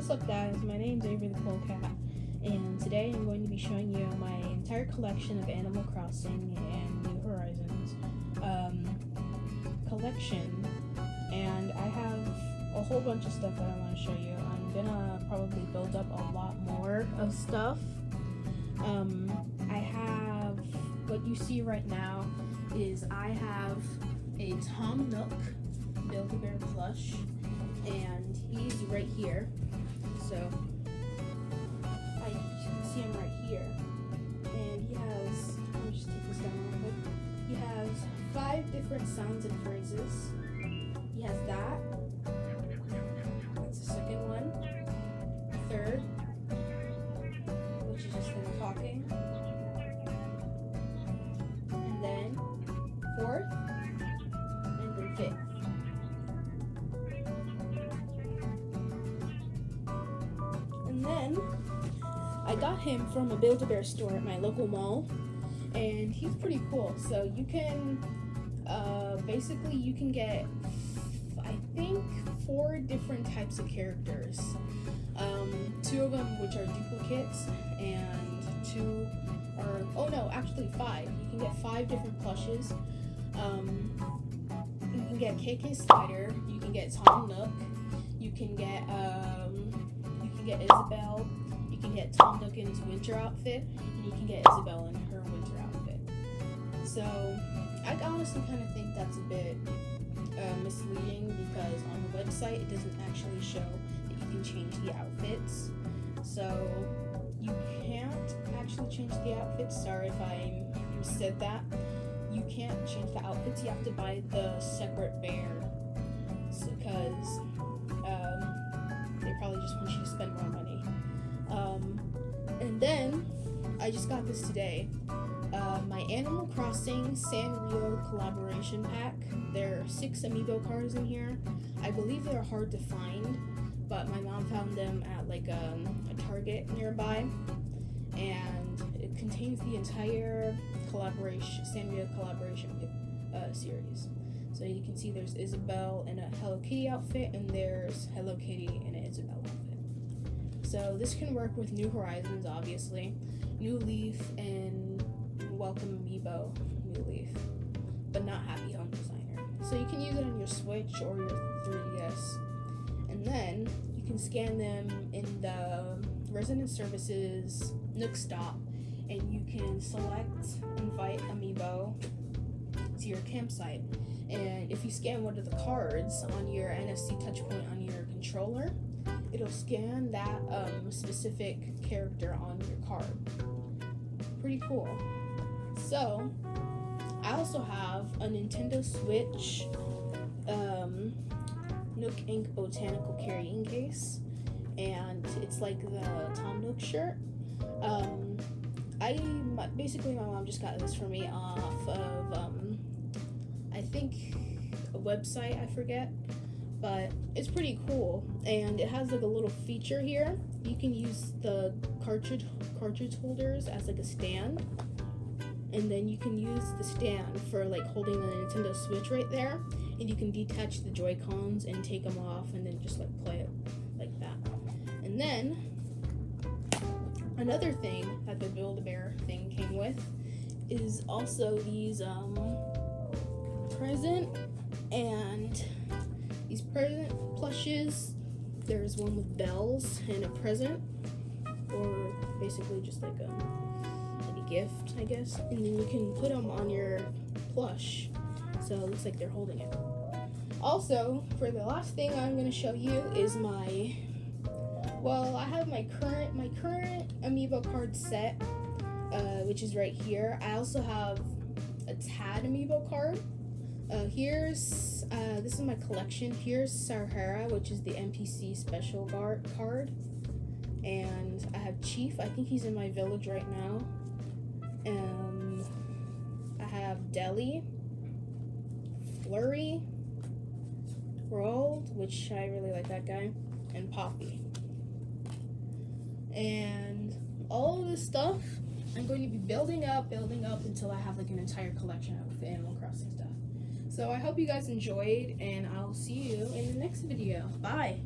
What's up guys, my name is Avery the Polecat and today I'm going to be showing you my entire collection of Animal Crossing and New Horizons um, collection and I have a whole bunch of stuff that I want to show you. I'm gonna probably build up a lot more of stuff. Um, I have, what you see right now is I have a Tom Nook Build-A-Bear plush and he's right here. So I you can see him right here. And he has let me just take this down real quick. He has five different sounds and phrases. He has that. That's the second one. Third, which is just him talking. I got him from a Build-A-Bear store at my local mall, and he's pretty cool. So you can, uh, basically, you can get, I think, four different types of characters. Um, two of them which are duplicates, and two are, oh no, actually five. You can get five different plushes. Um, you can get KK Slider, you can get Tom Nook, you can get, can get Isabelle, you can get Tom Nook in his winter outfit, and you can get Isabelle in her winter outfit. So, I honestly kind of think that's a bit uh, misleading because on the website it doesn't actually show that you can change the outfits. So, you can't actually change the outfits. Sorry if I said that. You can't change the outfits. You have to buy the separate bear because I just got this today. Uh, my Animal Crossing Sanrio collaboration pack. There are six amiibo cards in here. I believe they're hard to find, but my mom found them at like um, a Target nearby, and it contains the entire collaboration Sanrio collaboration uh, series. So you can see there's Isabelle in a Hello Kitty outfit, and there's Hello Kitty in an Isabelle. So this can work with New Horizons, obviously, New Leaf, and Welcome Amiibo New Leaf, but not Happy Home Designer. So you can use it on your Switch or your 3DS, and then you can scan them in the Resident Services Nook Stop, and you can select Invite Amiibo to your campsite. And if you scan one of the cards on your NFC touchpoint on your controller, it'll scan that um, specific character on your card. Pretty cool. So, I also have a Nintendo Switch um, Nook Inc. Botanical Carrying Case, and it's like the Tom Nook shirt. Um, I basically my mom just got this for me off of um, I think a website I forget, but it's pretty cool. And it has like a little feature here. You can use the cartridge cartridge holders as like a stand, and then you can use the stand for like holding the Nintendo Switch right there, and you can detach the Joy Cons and take them off, and then just like play it like that, and then another thing that the Build-A-Bear thing came with is also these um, present and these present plushes. There's one with bells and a present, or basically just like a like a gift, I guess. And then you can put them on your plush, so it looks like they're holding it. Also, for the last thing I'm going to show you is my well, I have my current my current amiibo card set, uh, which is right here. I also have a Tad amiibo card. Uh, here's uh, this is my collection. Here's Sahara, which is the NPC special guard card, and I have Chief. I think he's in my village right now. Um, I have Deli, Flurry, Roald, which I really like that guy, and Poppy and all this stuff I'm going to be building up, building up until I have like an entire collection of Animal Crossing stuff. So I hope you guys enjoyed, and I'll see you in the next video. Bye.